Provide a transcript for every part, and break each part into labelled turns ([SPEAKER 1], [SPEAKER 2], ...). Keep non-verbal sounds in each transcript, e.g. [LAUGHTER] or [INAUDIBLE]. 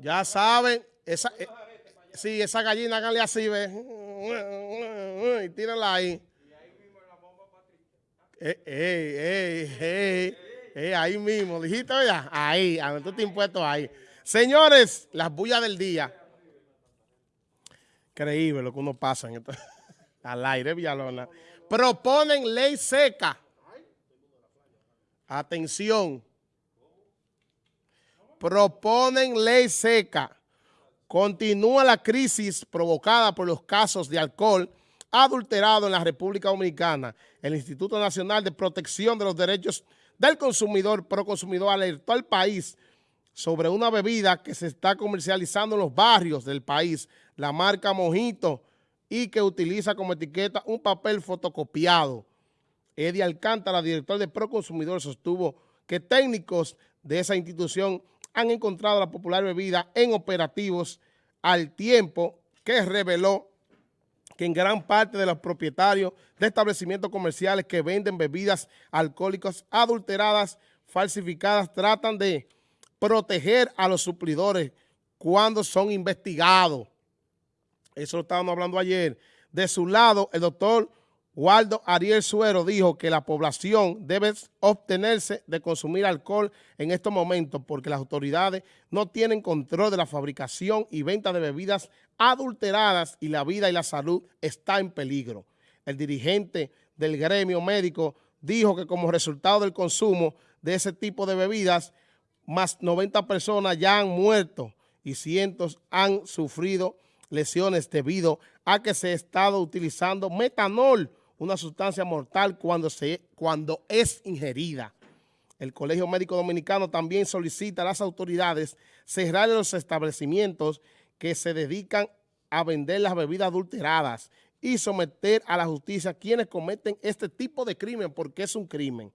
[SPEAKER 1] Ya saben, esa, eh, sí, esa gallina háganle así, ve. Y tírenla ahí. Eh, ey, ey, ey, ahí mismo, dijiste ya, ahí, a donde tú te impuesto ahí. Señores, las bullas del día. Increíble lo que uno pasa en esto. [LAUGHS] al aire, Villalona. Proponen ley seca. Atención proponen ley seca. Continúa la crisis provocada por los casos de alcohol adulterado en la República Dominicana. El Instituto Nacional de Protección de los Derechos del Consumidor, Proconsumidor, alertó al país sobre una bebida que se está comercializando en los barrios del país, la marca Mojito, y que utiliza como etiqueta un papel fotocopiado. Eddie Alcántara, director de Proconsumidor, sostuvo que técnicos de esa institución han encontrado la popular bebida en operativos al tiempo que reveló que en gran parte de los propietarios de establecimientos comerciales que venden bebidas alcohólicas adulteradas, falsificadas, tratan de proteger a los suplidores cuando son investigados. Eso lo estábamos hablando ayer. De su lado, el doctor Waldo Ariel Suero dijo que la población debe obtenerse de consumir alcohol en estos momentos porque las autoridades no tienen control de la fabricación y venta de bebidas adulteradas y la vida y la salud está en peligro. El dirigente del gremio médico dijo que como resultado del consumo de ese tipo de bebidas, más 90 personas ya han muerto y cientos han sufrido lesiones debido a que se ha estado utilizando metanol una sustancia mortal cuando, se, cuando es ingerida. El Colegio Médico Dominicano también solicita a las autoridades cerrar los establecimientos que se dedican a vender las bebidas adulteradas y someter a la justicia a quienes cometen este tipo de crimen, porque es un crimen.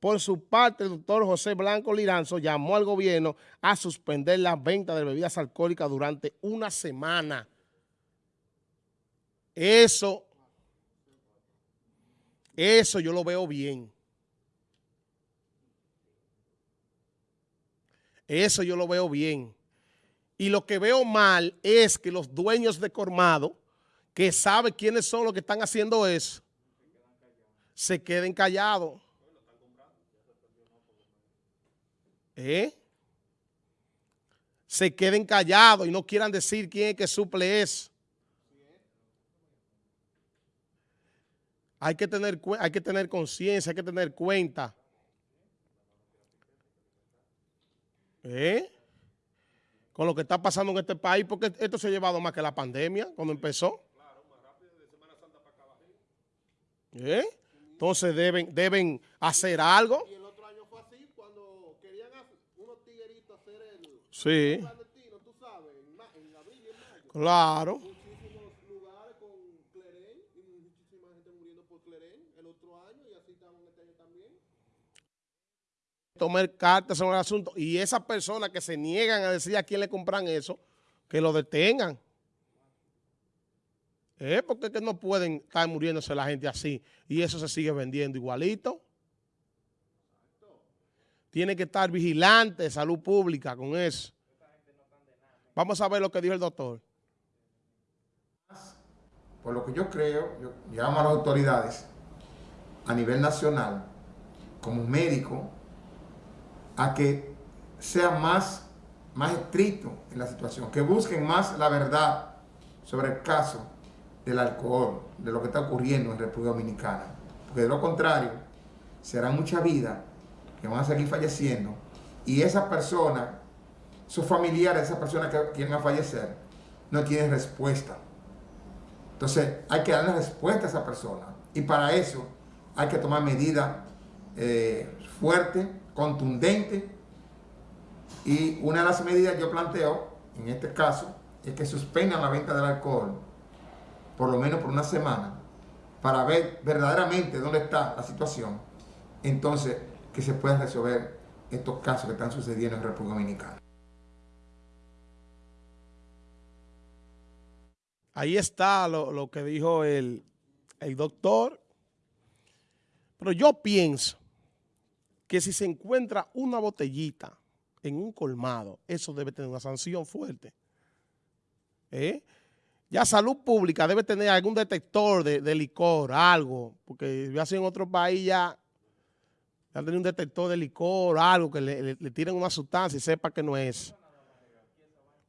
[SPEAKER 1] Por su parte, el doctor José Blanco Liranzo llamó al gobierno a suspender la venta de bebidas alcohólicas durante una semana. Eso eso yo lo veo bien. Eso yo lo veo bien. Y lo que veo mal es que los dueños de Cormado, que saben quiénes son los que están haciendo eso, se queden callados. ¿Eh? Se queden callados y no quieran decir quién es que suple eso. Hay que tener, hay que tener conciencia, hay que tener cuenta. ¿Eh? Con lo que está pasando en este país, porque esto se ha llevado más que la pandemia cuando empezó. ¿Eh? Entonces deben, deben hacer algo. Y el otro año fue así, cuando querían unos tigueritos hacer el... Sí. Claro. Tomar cartas sobre el asunto y esas personas que se niegan a decir a quién le compran eso, que lo detengan. ¿Eh? Porque que no pueden estar muriéndose la gente así y eso se sigue vendiendo igualito. Tiene que estar vigilante salud pública con eso. Vamos a ver lo que dijo el doctor.
[SPEAKER 2] Por lo que yo creo, yo llamo a las autoridades a nivel nacional, como médico, a que sea más, más estricto en la situación, que busquen más la verdad sobre el caso del alcohol, de lo que está ocurriendo en República Dominicana. Porque de lo contrario, será mucha vida que van a seguir falleciendo y esa persona, sus familiares, esa persona que quieren fallecer, no tienen respuesta. Entonces hay que darle respuesta a esa persona y para eso hay que tomar medidas eh, fuertes contundente y una de las medidas yo planteo, en este caso, es que suspendan la venta del alcohol por lo menos por una semana para ver verdaderamente dónde está la situación, entonces que se puedan resolver estos casos que están sucediendo en República Dominicana.
[SPEAKER 1] Ahí está lo, lo que dijo el, el doctor, pero yo pienso que si se encuentra una botellita en un colmado, eso debe tener una sanción fuerte. ¿Eh? Ya salud pública debe tener algún detector de, licor, algo, porque yo así en otro país ya han tenido un detector de licor, algo, que le, tiren una sustancia y sepa que no es.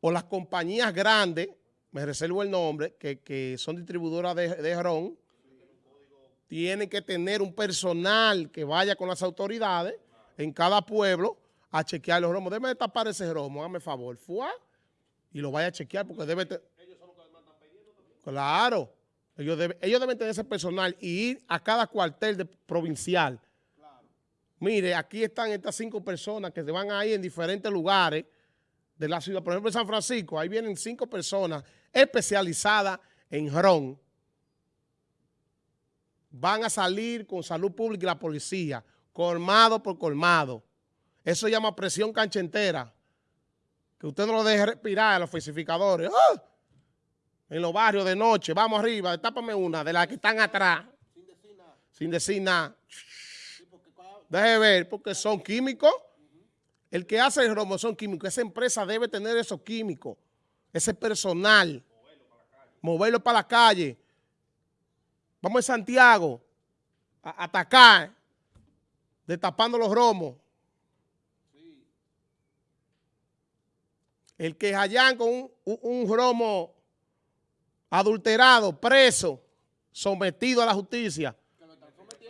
[SPEAKER 1] O las compañías grandes, me reservo el nombre, que, son distribuidoras de, de ron, tienen que tener un personal que vaya con las autoridades en cada pueblo a chequear los romos. Debe tapar ese romo, hágame favor. Fua, y lo vaya a chequear porque debe... Ellos son los que mandan Claro. Ellos deben, ellos deben tener ese personal y ir a cada cuartel provincial. Mire, aquí están estas cinco personas que se van a ir en diferentes lugares de la ciudad. Por ejemplo, en San Francisco, ahí vienen cinco personas especializadas en ron. Van a salir con salud pública y la policía, colmado por colmado. Eso llama presión canchentera. Que usted no lo deje respirar a los falsificadores. ¡Ah! En los barrios de noche, vamos arriba, tápame una de las que están atrás. Sin decir nada. Sin decir nada. Deje ver, porque son químicos. El que hace el romo son químicos. Esa empresa debe tener esos químicos, ese personal. Moverlo para la calle. Vamos a Santiago a atacar, destapando los romos. El que hallan con un, un, romo adulterado, preso, sometido a la justicia.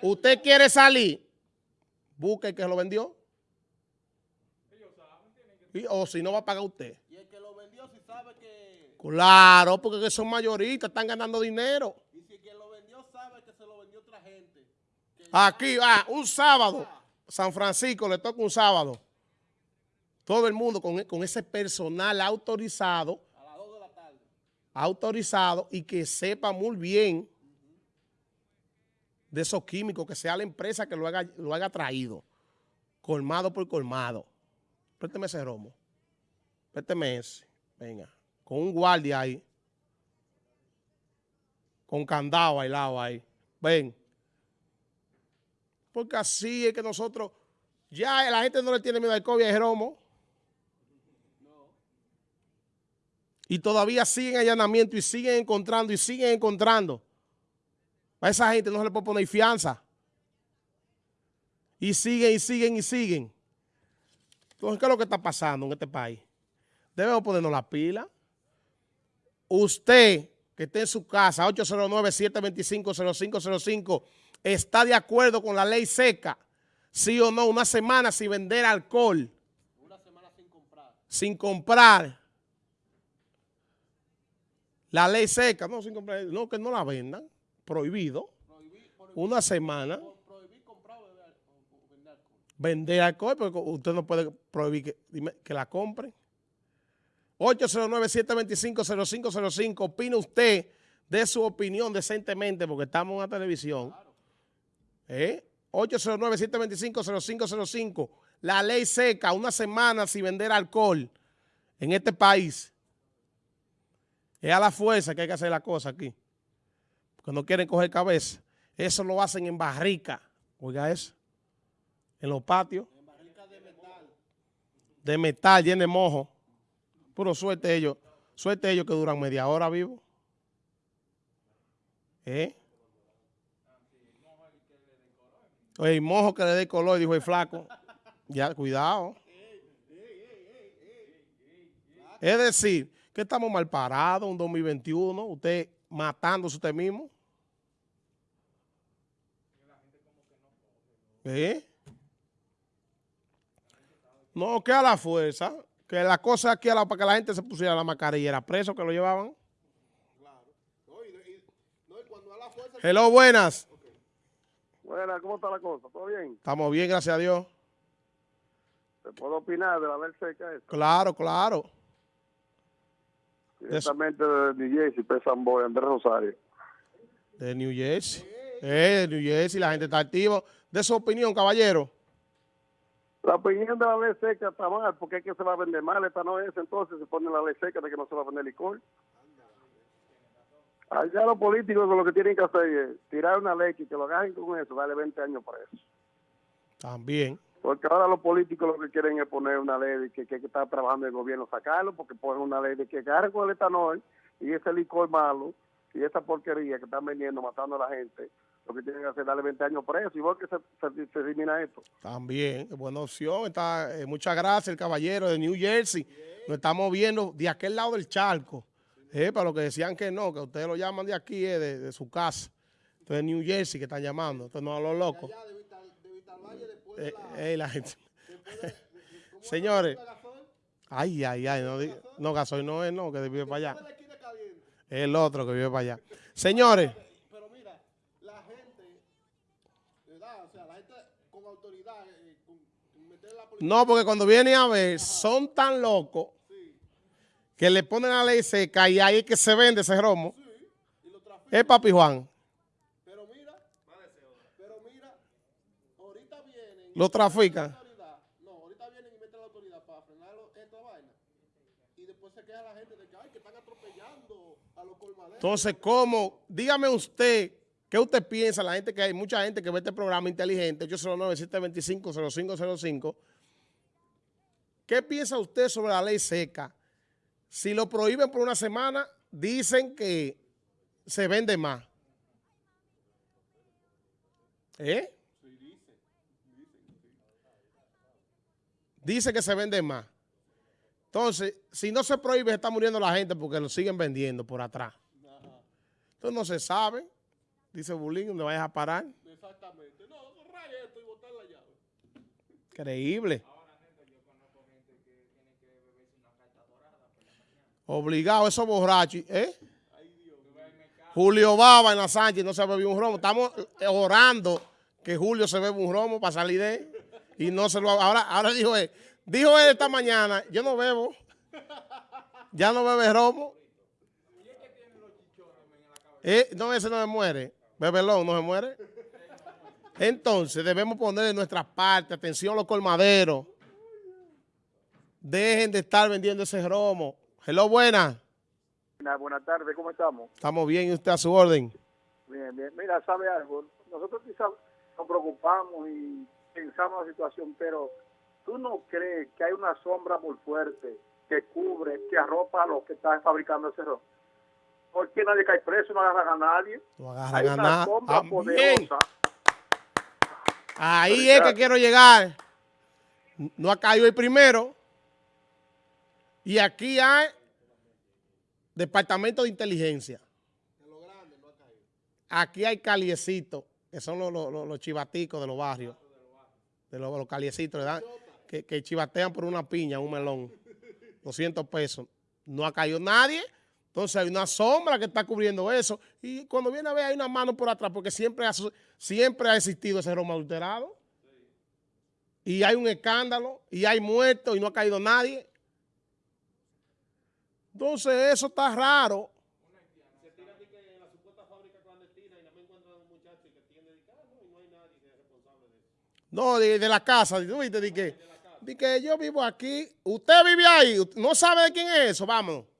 [SPEAKER 1] Usted quiere salir, busque el que lo vendió. o si no va a pagar usted. Y el que lo vendió si sabe que... Claro, porque son mayoristas, están ganando dinero. Y si quien lo vendió sabe que se lo vendió otra gente. Aquí, ah, un sábado, San Francisco le toca un sábado todo el mundo con, ese personal autorizado, a las 2 de la tarde. autorizado y que sepa muy bien de esos químicos, que sea la empresa que lo haga, lo haga traído, colmado por colmado. Présteme ese romo, présteme ese, venga, con un guardia ahí, con candado al lado ahí, ven. Porque así es que nosotros, ya la gente no le tiene miedo al COVID, al romo. Y todavía siguen allanamiento y siguen encontrando y siguen encontrando. A esa gente no se le puede poner fianza. Y siguen y siguen y siguen. Entonces, ¿qué es lo que está pasando en este país? Debemos ponernos la pila. Usted que esté en su casa, 809-725-0505, está de acuerdo con la ley seca, sí o no, una semana sin vender alcohol. Una semana sin comprar. Sin comprar la ley seca, no, sin comprar, no, que no la vendan, prohibido, una semana. comprar o vender alcohol. Vender alcohol, porque usted no puede prohibir que, que la compren. 809-725-0505, opina usted de su opinión decentemente, porque estamos en la televisión. ¿Eh? 809-725-0505, la ley seca, una semana sin vender alcohol en este país. Es a la fuerza que hay que hacer la cosa aquí. Porque no quieren coger cabeza. Eso lo hacen en barrica. Oiga eso. En los patios. En barrica de metal. De metal, de mojo. Puro suerte ellos. Suerte ellos que duran media hora vivos. ¿Eh? Oye, mojo que le dé color, dijo el flaco. Ya, cuidado. Es decir, que estamos mal parados un 2021, usted matándose usted mismo. ¿Eh? No, que a la fuerza, que la cosa aquí era para que la gente se pusiera la mascarilla, era preso que lo llevaban. Claro. Hello, buenas.
[SPEAKER 3] Buenas, ¿cómo está la cosa? ¿Todo bien?
[SPEAKER 1] Estamos bien, gracias a Dios.
[SPEAKER 3] ¿Se puede opinar de la ley seca esta?
[SPEAKER 1] Claro, claro.
[SPEAKER 3] Directamente de New Jersey, Pesan Boy, Andrés Rosario.
[SPEAKER 1] De New Jersey. Eh, de New Jersey, la gente está activa. De su opinión, caballero.
[SPEAKER 3] La opinión de la ley seca está mal, porque es que se va a vender mal. Esta no es, entonces se pone la ley seca de que no se va a vender licor. Allá los políticos lo que tienen que hacer es tirar una ley y que lo agarren con eso, darle 20 años para eso.
[SPEAKER 1] También.
[SPEAKER 3] Porque ahora los políticos lo que quieren es poner una ley de que, que, que está trabajando el gobierno, sacarlo, porque ponen una ley de que agarren con el etanol y ese licor malo y esa porquería que están vendiendo, matando a la gente, lo que tienen que hacer es darle 20 años preso, igual que se, se, se elimina esto.
[SPEAKER 1] También, buena opción. Está, eh, muchas gracias, el caballero de New Jersey. Nos estamos viendo de aquel lado del charco. Eh, para los que decían que no, que ustedes lo llaman de aquí, eh, de, de, su casa. Entonces, New Jersey que están llamando. Entonces, no a los locos. Eh, eh. Señores. Ay, ay, ay. No, no, gasoil no es, no, que vive para allá. El otro que vive para allá. Señores.
[SPEAKER 4] Pero mira, la gente, ¿verdad? O sea, la gente con autoridad, eh, con, meter la policía.
[SPEAKER 1] No, porque cuando vienen a ver, son tan locos que le ponen la ley seca y ahí es que se vende ese romo.
[SPEAKER 4] Sí, y lo trafican.
[SPEAKER 1] Es Papi Juan.
[SPEAKER 4] Pero mira, pero mira, ahorita vienen.
[SPEAKER 1] Lo trafican.
[SPEAKER 4] la autoridad. No, ahorita vienen y meten la autoridad para frenar lo- esta vaina. Y después se queja la gente de que, ay, que están atropellando a los colmaderos.
[SPEAKER 1] Entonces, ¿cómo? Dígame usted, ¿qué usted piensa? La gente que hay mucha gente que ve este programa inteligente, 809-725-0505. ¿Qué piensa usted sobre la ley seca? Si lo prohíben por una semana, dicen que se vende más. ¿Eh? Dice que se vende más. Entonces, si no se prohíbe, está muriendo la gente porque lo siguen vendiendo por atrás. Entonces no se sabe. Dice Bulín, ¿dónde vayas a parar?
[SPEAKER 4] Exactamente. No, raya esto y botar la llave.
[SPEAKER 1] Increíble. Obligado, esos borrachos. ¿Eh? Julio Baba en la Sánchez no se bebió un romo. Estamos eh, orando que Julio se bebe un romo para salir de él. Y no se lo ahora ahora dijo él, dijo él esta mañana, yo no bebo. Ya no bebe romo. Eh, no, ese no se muere. Bebelón no se muere. Entonces debemos poner de nuestra parte, atención los colmaderos. Dejen de estar vendiendo ese romo. Hello, buenas.
[SPEAKER 3] Buenas tardes, ¿cómo estamos?
[SPEAKER 1] Estamos bien y usted a su orden.
[SPEAKER 3] Bien, bien. Mira, ¿sabe algo? Nosotros quizás nos preocupamos y pensamos la situación, pero ¿tú no crees que hay una sombra muy fuerte que cubre, que arropa a los que están fabricando ese robo? ¿Por qué nadie cae preso, no agarran a nadie?
[SPEAKER 1] No agarran
[SPEAKER 3] Hay
[SPEAKER 1] a
[SPEAKER 3] una sombra
[SPEAKER 1] Ah,
[SPEAKER 3] poderosa.
[SPEAKER 1] Ahí es que quiero llegar. No ha caído el primero. Y aquí hay departamento de inteligencia. Aquí hay caliecitos, que son los, los- los- los chivaticos de los barrios. De los, los caliecitos, ¿verdad? Que, que chivatean por una piña, un melón. 200 pesos. No ha caído nadie. Entonces hay una sombra que está cubriendo eso. Y cuando viene a ver hay una mano por atrás, porque siempre ha, siempre ha existido ese romo adulterado. Y hay un escándalo, y hay muertos, y no ha caído nadie. Entonces eso está raro.
[SPEAKER 4] No de de
[SPEAKER 1] la casa. ¿tú viste? De que, de que yo vivo aquí. Usted vive ahí. No sabe de quién es eso. Vámonos.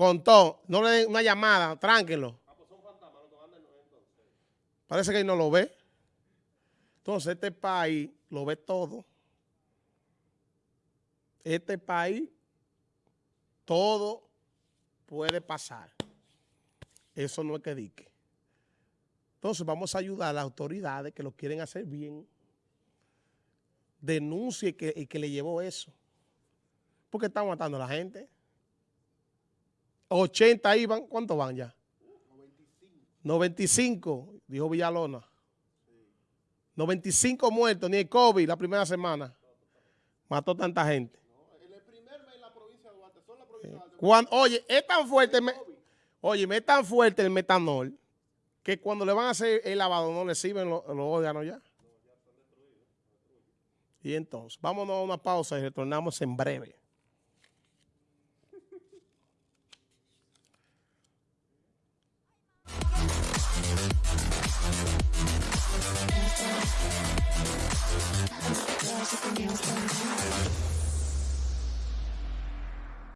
[SPEAKER 1] Contó. No le den una llamada. Tránquelo. Parece que él no lo ve. Entonces este país lo ve todo. Este país, todo puede pasar. Eso no es que dique. Entonces vamos a ayudar a las autoridades que lo quieren hacer bien. Denuncie que, y que le llevó eso. Porque están matando a la gente. 80 iban, ¿cuántos van ya? 95, dijo Villalona. 95 muertos, ni el COVID la primera semana. Mató tanta gente.
[SPEAKER 4] En el primer mes en la provincia de Duarte, solo la provincia de Duarte,
[SPEAKER 1] Cuan- oye, es tan fuerte, el me- oye, es tan fuerte el metanol que cuando le van a hacer el lavado no le sirven los, los órganos ya. Y entonces, vámonos a una pausa y retornamos en breve. 감사합니다.